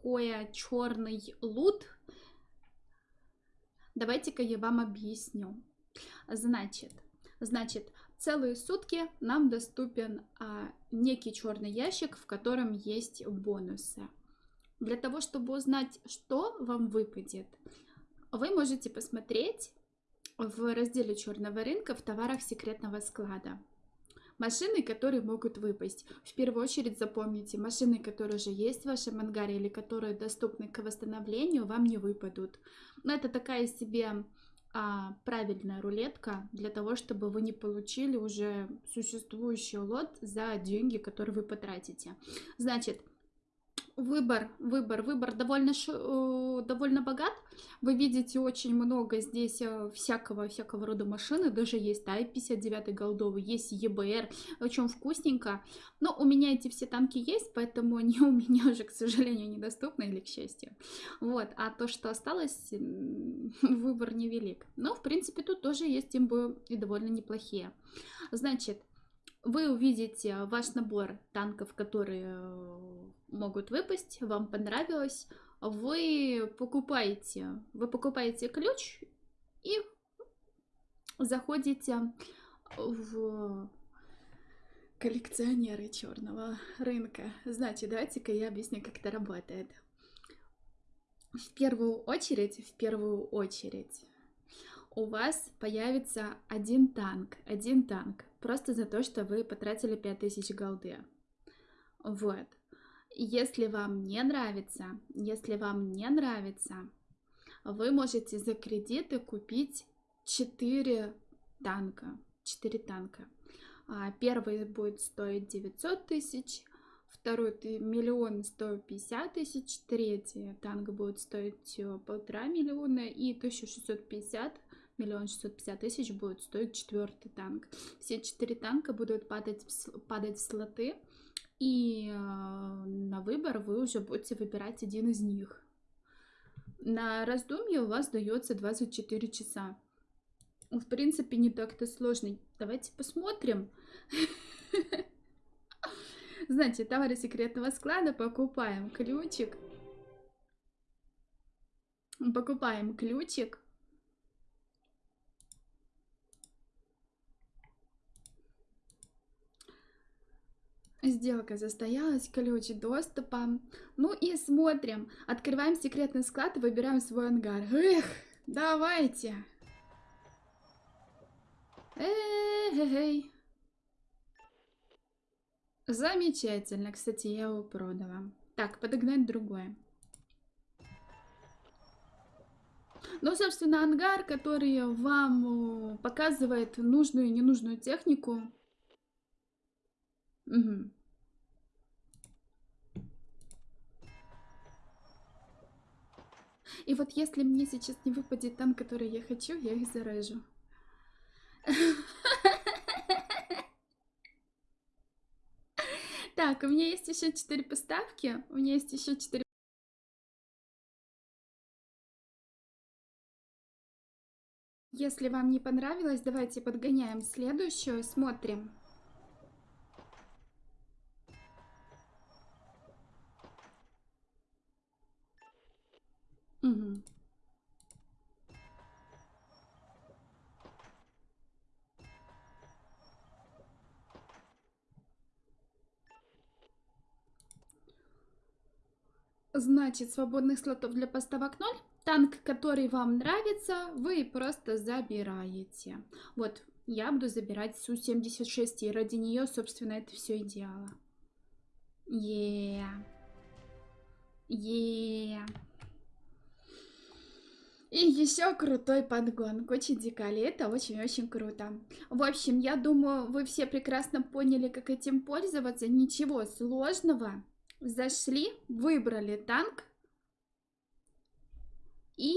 такое черный лут? Давайте-ка я вам объясню. Значит, значит, целые сутки нам доступен а, некий черный ящик, в котором есть бонусы. Для того, чтобы узнать, что вам выпадет, вы можете посмотреть в разделе черного рынка в товарах секретного склада. Машины, которые могут выпасть. В первую очередь запомните, машины, которые уже есть в вашем ангаре или которые доступны к восстановлению, вам не выпадут. Но это такая себе а, правильная рулетка для того, чтобы вы не получили уже существующий лот за деньги, которые вы потратите. Значит, Выбор, выбор, выбор довольно, ш... довольно богат. Вы видите очень много здесь э, всякого, всякого рода машины. Даже есть Тай-59 голдовый, есть ЕБР. Очень вкусненько. Но у меня эти все танки есть, поэтому они у меня уже, к сожалению, недоступны или к счастью. Вот. А то, что осталось, выбор невелик. Но, в принципе, тут тоже есть имбы и довольно неплохие. Значит, вы увидите ваш набор танков, которые э, могут выпасть, вам понравилось, вы покупаете, вы покупаете ключ и заходите в коллекционеры черного рынка. Знаете, давайте-ка я объясню, как это работает. В первую очередь, в первую очередь, у вас появится один танк, один танк, просто за то, что вы потратили 5000 голды. Вот. Если вам не нравится, если вам не нравится, вы можете за кредиты купить 4 танка. 4 танка. А, первый будет стоить 900 тысяч, второй миллион 150 тысяч, третий танк будет стоить э, полтора миллиона и 1650 миллион шестьсот пятьдесят тысяч будет стоить четвертый танк. Все четыре танка будут падать падать в слоты, и э, на выбор вы уже будете выбирать один из них. На раздумье у вас дается 24 часа. В принципе, не так-то сложно. Давайте посмотрим. Знаете, товары секретного склада покупаем ключик. Покупаем ключик. Сделка застоялась, ключ доступа. Ну и смотрим. Открываем секретный склад и выбираем свой ангар. Эх, давайте. Эй, Замечательно. Кстати, я его продала. Так, подогнать другое. Ну, собственно, ангар, который вам показывает нужную и ненужную технику. Угу. И вот если мне сейчас не выпадет там, который я хочу, я их зарежу. Так, у меня есть еще четыре поставки. У меня есть еще четыре Если вам не понравилось, давайте подгоняем следующую, смотрим. Угу. Значит, свободных слотов для поставок 0. Танк, который вам нравится, вы просто забираете. Вот, я буду забирать Су-76, и ради нее, собственно, это все и делала. Yeah. Yeah. И еще крутой подгон. Кочи Дикали. Это очень-очень круто. В общем, я думаю, вы все прекрасно поняли, как этим пользоваться. Ничего сложного. Зашли, выбрали танк. И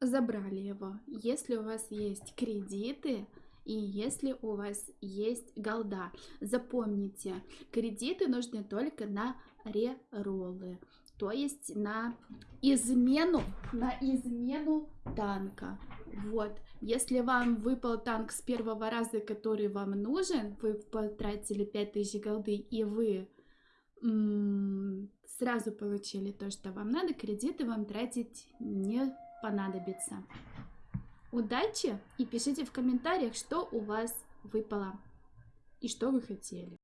забрали его. Если у вас есть кредиты и если у вас есть голда. Запомните, кредиты нужны только на рероллы то есть на измену, на измену танка. Вот, если вам выпал танк с первого раза, который вам нужен, вы потратили 5000 голды, и вы сразу получили то, что вам надо, кредиты вам тратить не понадобится. Удачи и пишите в комментариях, что у вас выпало и что вы хотели.